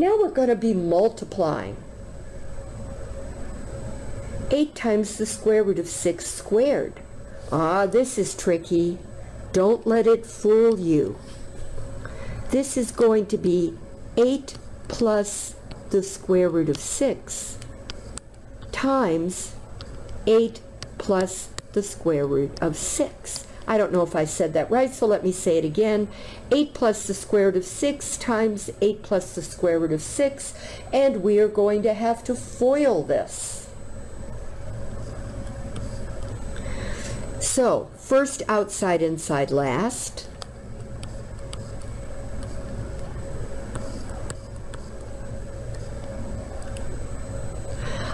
Now we're going to be multiplying. 8 times the square root of 6 squared. Ah, this is tricky. Don't let it fool you. This is going to be 8 plus the square root of 6 times 8 plus the square root of 6. I don't know if I said that right, so let me say it again. 8 plus the square root of 6 times 8 plus the square root of 6, and we are going to have to FOIL this. So, first outside, inside, last.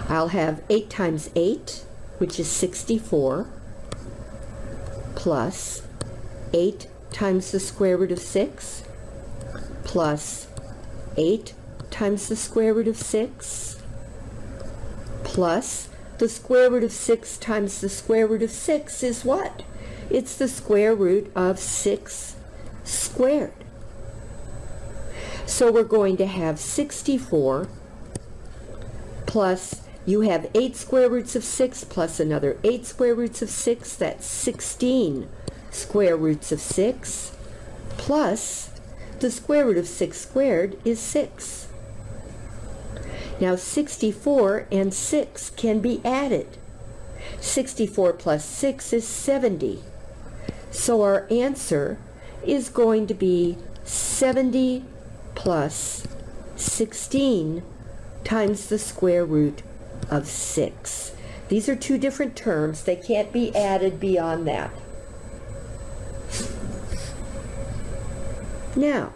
I'll have 8 times 8, which is 64, plus 8 times the square root of 6, plus 8 times the square root of 6, plus the square root of 6 times the square root of 6 is what? It's the square root of 6 squared. So we're going to have 64 plus you have 8 square roots of 6 plus another 8 square roots of 6. That's 16 square roots of 6 plus the square root of 6 squared is 6. Now 64 and 6 can be added. 64 plus 6 is 70. So our answer is going to be 70 plus 16 times the square root of 6. These are two different terms. They can't be added beyond that. Now,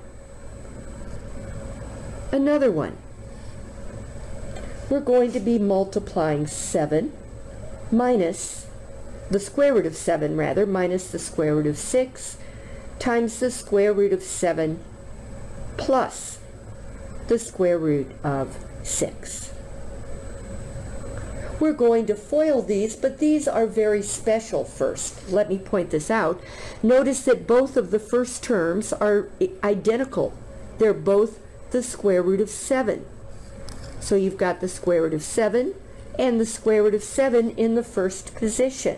another one. We're going to be multiplying 7 minus the square root of 7 rather, minus the square root of 6 times the square root of 7 plus the square root of 6. We're going to FOIL these, but these are very special first. Let me point this out. Notice that both of the first terms are identical. They're both the square root of 7. So you've got the square root of 7 and the square root of 7 in the first position.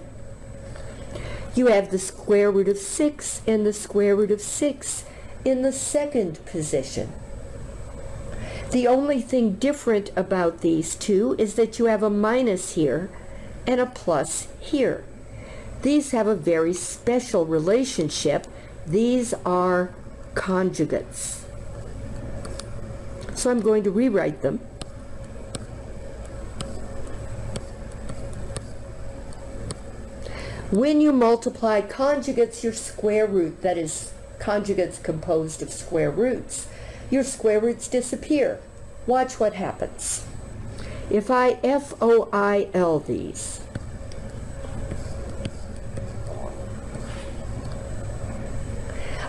You have the square root of 6 and the square root of 6 in the second position. The only thing different about these two is that you have a minus here and a plus here. These have a very special relationship. These are conjugates. So I'm going to rewrite them. When you multiply conjugates, your square root, that is conjugates composed of square roots, your square roots disappear. Watch what happens. If I FOIL these,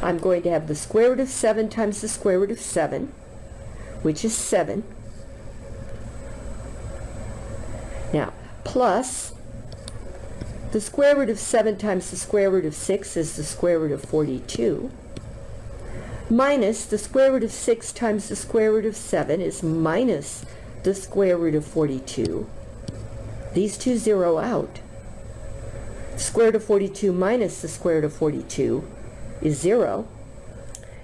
I'm going to have the square root of 7 times the square root of 7, which is 7. Now, plus the square root of 7 times the square root of 6 is the square root of 42 minus the square root of 6 times the square root of 7 is minus the square root of 42. These two zero out. Square root of 42 minus the square root of 42 is 0.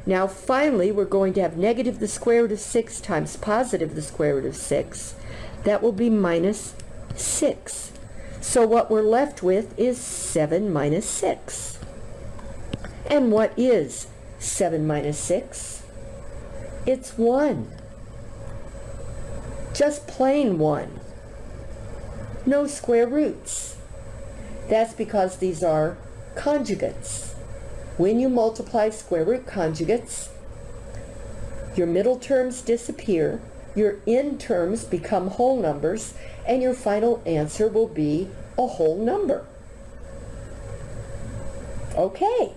Now finally we're going to have negative the square root of 6 times positive the square root of 6. That will be minus 6. So what we're left with is 7 minus 6. And what is 7 minus 6? It's 1. Just plain 1. No square roots. That's because these are conjugates. When you multiply square root conjugates, your middle terms disappear, your end terms become whole numbers, and your final answer will be a whole number. Okay.